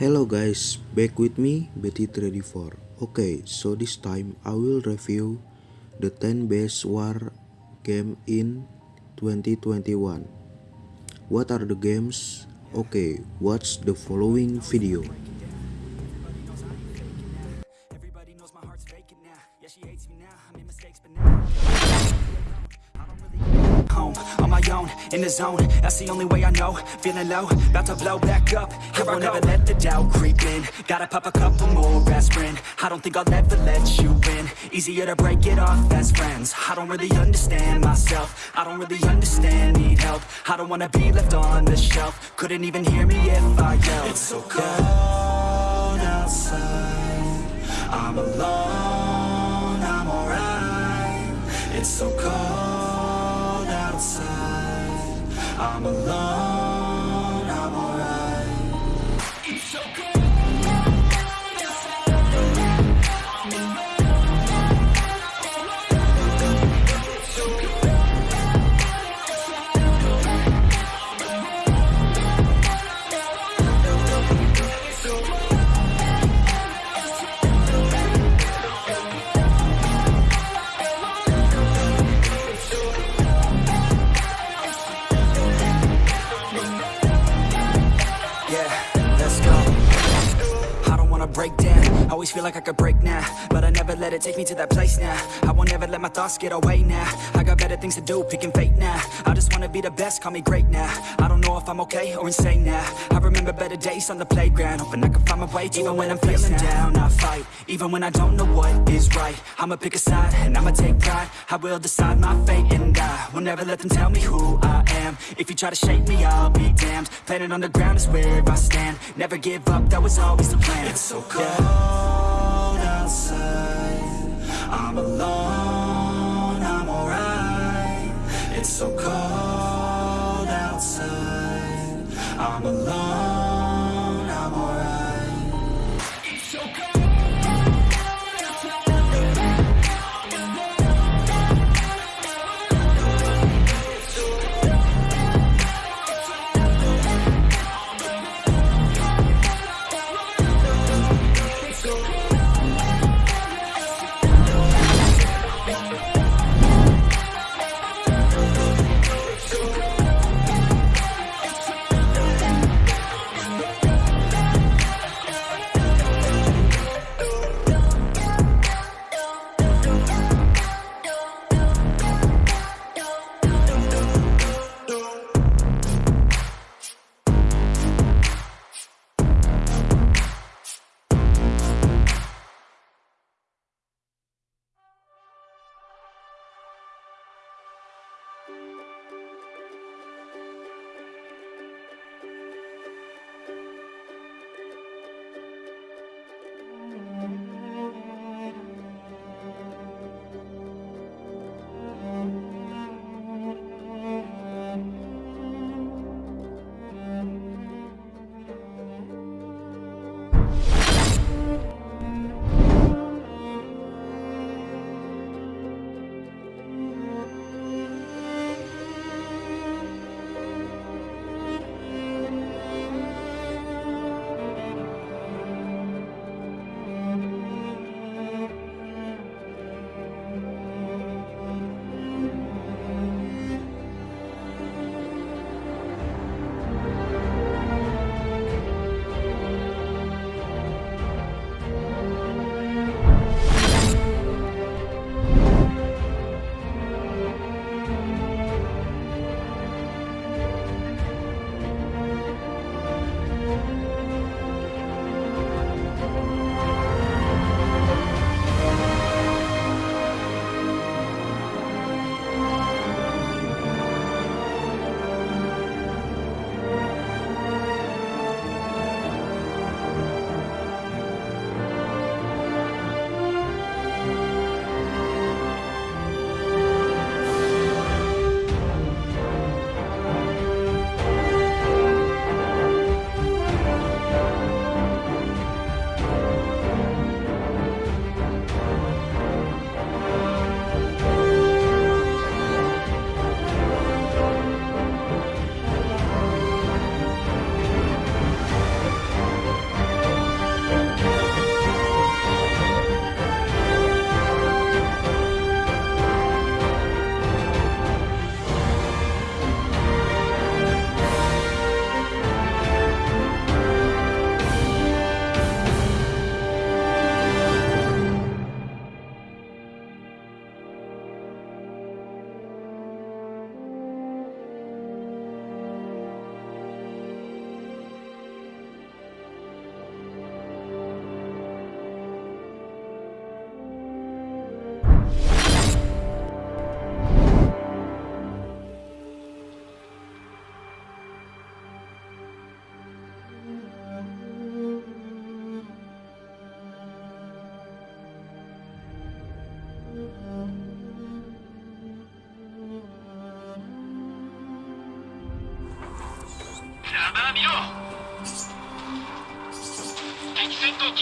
Hello guys, back with me Betty34 Okay, so this time I will review the 10 best war game in 2021 What are the games? Okay, watch the following video Everybody knows my heart's vacant now. Yeah, she hates me now. I made mistakes, but now I don't really home on my own in the zone. That's the only way I know. Feeling low, about to blow back up. Here I won't ever let the doubt creep in. Gotta pop a couple more aspirin. I don't think I'll ever let you win Easier to break it off best friends. I don't really understand myself. I don't really understand. Need help. I don't wanna be left on the shelf. Couldn't even hear me if I yelled. It's so cold outside. I'm alone, I'm alright It's so cold I'm alone, always feel like I could break now, but I never let it take me to that place now. I won't ever let my thoughts get away now. I got better things to do, picking fate now. I just wanna be the best, call me great now. I don't know if I'm okay or insane now. I remember better days on the playground, hoping I can find my way to Even when I'm feeling down, I fight. Even when I don't know what is right, I'ma pick a side and I'ma take pride. I will decide my fate and I will never let them tell me who I am. If you try to shake me, I'll be damned. Planet on the ground is where I stand. Never give up, that was always the plan. It's so cold outside. I'm alone, I'm alright. It's so cold outside. I'm alone,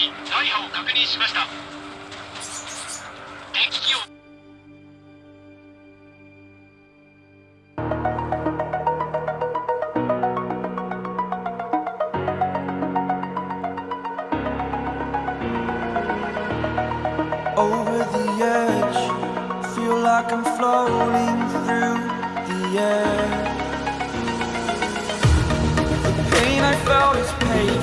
大破を確認しました敵機を over the edge. Feel like I'm floating through the air. The pain I felt is paid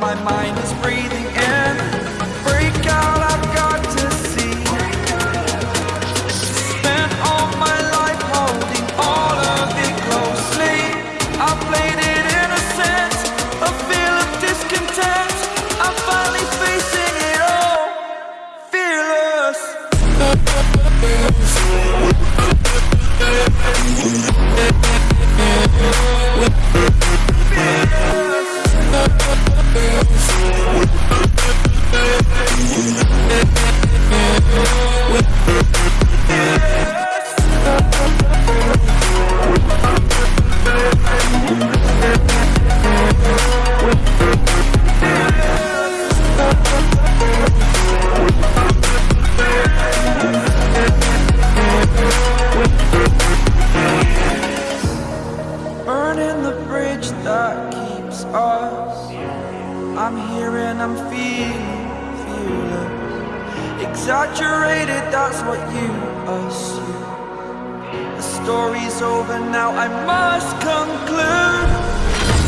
my mind is breathing We'll I'm here and I'm feeling fearless. Exaggerated, that's what you assume. The story's over now, I must conclude.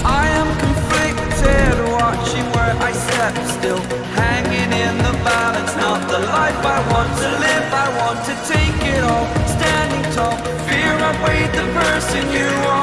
I am conflicted, watching where I step still. Hanging in the balance, not the life I want to live. I want to take it all, standing tall. Fear I weighed the person you are.